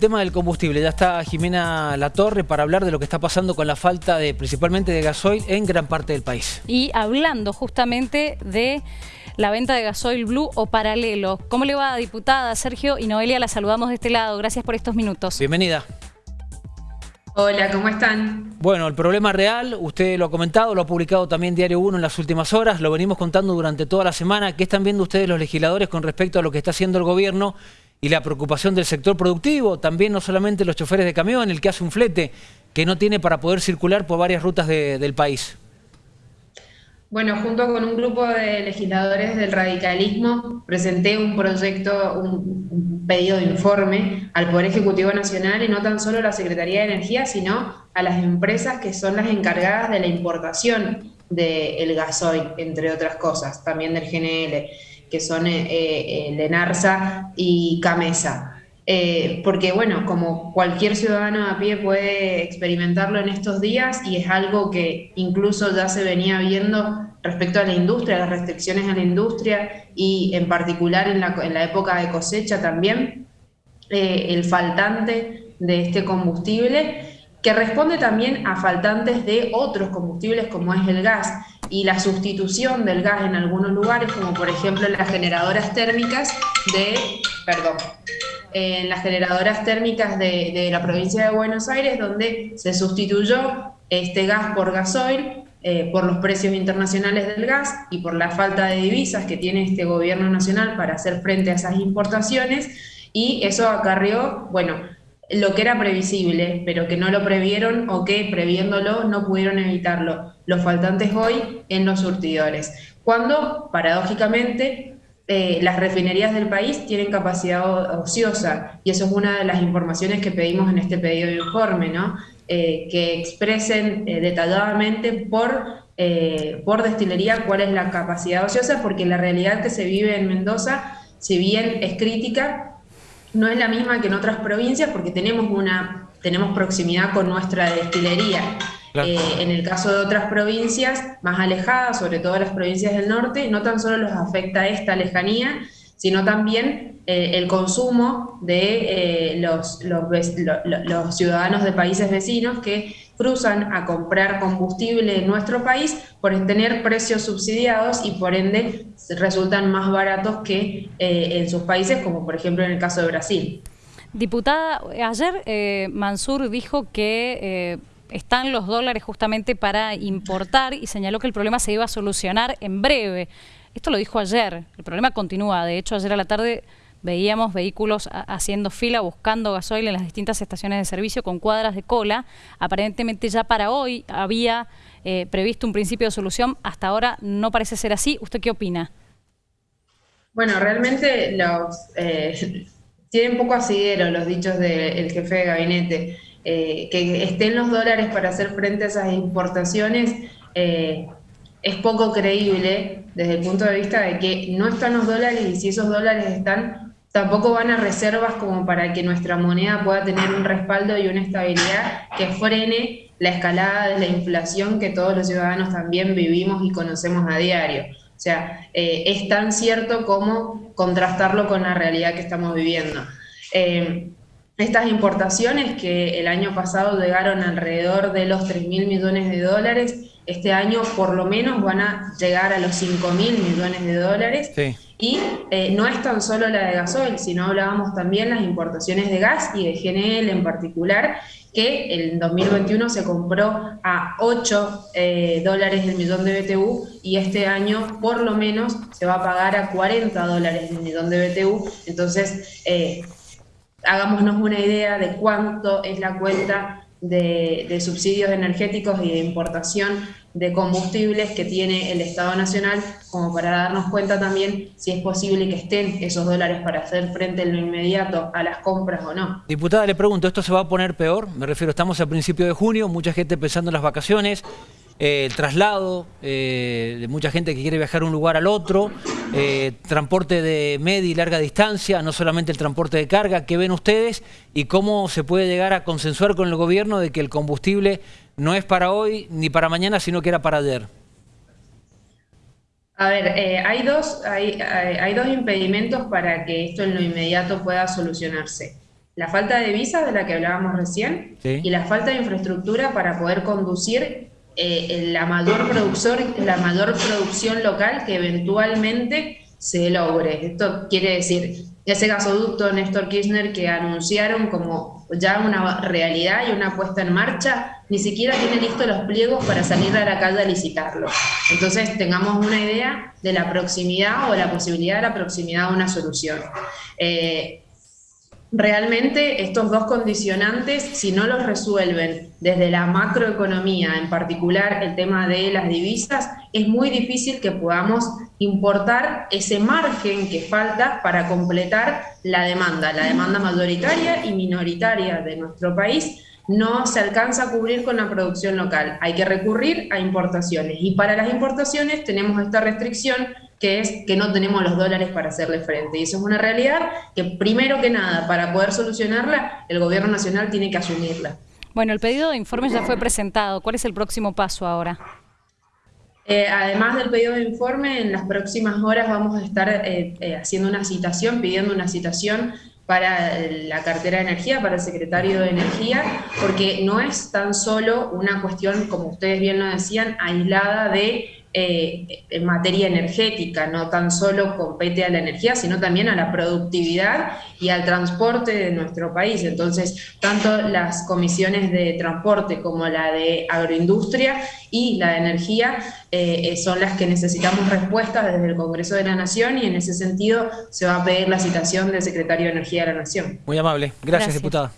tema del combustible. Ya está Jimena Latorre para hablar de lo que está pasando con la falta de, principalmente de gasoil en gran parte del país. Y hablando justamente de la venta de gasoil blue o paralelo. ¿Cómo le va, diputada? Sergio y Noelia, la saludamos de este lado. Gracias por estos minutos. Bienvenida. Hola, ¿cómo están? Bueno, el problema real, usted lo ha comentado, lo ha publicado también Diario 1 en las últimas horas, lo venimos contando durante toda la semana. ¿Qué están viendo ustedes los legisladores con respecto a lo que está haciendo el gobierno y la preocupación del sector productivo? También no solamente los choferes de camión, el que hace un flete, que no tiene para poder circular por varias rutas del país. Bueno, junto con un grupo de legisladores del radicalismo, presenté un proyecto, un, pedido de informe al Poder Ejecutivo Nacional y no tan solo a la Secretaría de Energía, sino a las empresas que son las encargadas de la importación del gasoil, entre otras cosas, también del GNL, que son eh, eh, Lenarza y Camesa. Eh, porque bueno, como cualquier ciudadano a pie puede experimentarlo en estos días y es algo que incluso ya se venía viendo respecto a la industria, las restricciones a la industria y en particular en la, época de cosecha también, eh, el faltante de este combustible que responde también a faltantes de otros combustibles como es el gas y la sustitución del gas en algunos lugares, como por ejemplo en las generadoras térmicas de, perdón, en las generadoras térmicas de, la provincia de Buenos Aires, donde se sustituyó este gas por gasoil, eh, por los precios internacionales del gas y por la falta de divisas que tiene este gobierno nacional para hacer frente a esas importaciones, y eso acarrió, bueno, lo que era previsible, pero que no lo previeron o que previéndolo no pudieron evitarlo, los faltantes hoy en los surtidores. Cuando, paradójicamente, eh, las refinerías del país tienen capacidad ociosa y eso es una de las informaciones que pedimos en este pedido de informe, ¿no? Eh, que expresen eh, detalladamente por, por destilería cuál es la capacidad ociosa, porque la realidad que se vive en Mendoza, si bien es crítica, no es la misma que en otras provincias porque tenemos, una, tenemos proximidad con nuestra destilería. Eh, en el caso de otras provincias más alejadas, sobre todo las provincias del norte, no tan solo los afecta esta lejanía, sino también eh, el consumo de eh, los, los, ciudadanos de países vecinos que cruzan a comprar combustible en nuestro país por tener precios subsidiados y por ende resultan más baratos que en sus países, como por ejemplo en el caso de Brasil. Diputada, ayer Mansur dijo que están los dólares justamente para importar y señaló que el problema se iba a solucionar en breve. Esto lo dijo ayer, el problema continúa. De hecho, ayer a la tarde veíamos vehículos haciendo fila buscando gasoil en las distintas estaciones de servicio con cuadras de cola. Aparentemente ya para hoy había eh, previsto un principio de solución, hasta ahora no parece ser así. ¿Usted qué opina? Bueno, realmente los eh, tienen poco asidero los dichos del jefe de gabinete. Eh, que estén los dólares para hacer frente a esas importaciones eh, es poco creíble desde el punto de vista de que no están los dólares y si esos dólares están, tampoco van a reservas como para que nuestra moneda pueda tener un respaldo y una estabilidad que frene la escalada de la inflación que todos los ciudadanos también vivimos y conocemos a diario. O sea, eh, es tan cierto como contrastarlo con la realidad que estamos viviendo. Estas importaciones que el año pasado llegaron alrededor de los 3 mil millones de dólares, este año por lo menos van a llegar a los 5 mil millones de dólares. Y eh, no es tan solo la de gasoil, sino hablábamos también las importaciones de gas y de GNL en particular, que en 2021 se compró a 8 eh, dólares el millón de BTU y este año por lo menos se va a pagar a 40 dólares el millón de BTU. Entonces, eh, hagámonos una idea de cuánto es la cuenta de, subsidios energéticos y de importación de combustibles que tiene el Estado Nacional, como para darnos cuenta también si es posible que estén esos dólares para hacer frente en lo inmediato a las compras o no. Diputada, le pregunto, ¿esto se va a poner peor? Me refiero, estamos a principio de junio, mucha gente pensando en las vacaciones, eh, el traslado eh, de mucha gente que quiere viajar de un lugar al otro, eh, transporte de media y larga distancia, no solamente el transporte de carga, ¿qué ven ustedes? Y cómo se puede llegar a consensuar con el gobierno de que el combustible no es para hoy ni para mañana, sino que era para ayer. A ver, hay, dos, hay, hay dos impedimentos para que esto en lo inmediato pueda solucionarse. la falta de visas de la que hablábamos recién y la falta de infraestructura para poder conducir eh, la, mayor producción, la mayor producción local que eventualmente se logre. Esto quiere decir, ese gasoducto Néstor Kirchner que anunciaron como ya una realidad y una puesta en marcha, ni siquiera tiene listos los pliegos para salir a la calle a licitarlo. Entonces tengamos una idea de la proximidad o la posibilidad de la proximidad a una solución. Eh, realmente estos dos condicionantes, si no los resuelven desde la macroeconomía, en particular el tema de las divisas, es muy difícil que podamos importar ese margen que falta para completar la demanda, la demanda mayoritaria y minoritaria de nuestro país, no se alcanza a cubrir con la producción local. Hay que recurrir a importaciones. Y para las importaciones tenemos esta restricción que es que no tenemos los dólares para hacerle frente. Y eso es una realidad que primero que nada, para poder solucionarla, el gobierno nacional tiene que asumirla. Bueno, el pedido de informes ya fue presentado. ¿Cuál es el próximo paso ahora? Eh, además del pedido de informe, en las próximas horas vamos a estar eh, eh, haciendo una citación, pidiendo una citación para la cartera de energía, para el secretario de energía, porque no es tan solo una cuestión, como ustedes bien lo decían, aislada de eh, en materia energética, no tan solo compete a la energía, sino también a la productividad y al transporte de nuestro país. Entonces, tanto las comisiones de transporte como la de agroindustria y la de energía eh, son las que necesitamos respuestas desde el Congreso de la Nación y en ese sentido se va a pedir la citación del Secretario de Energía de la Nación. Muy amable. Gracias. diputada.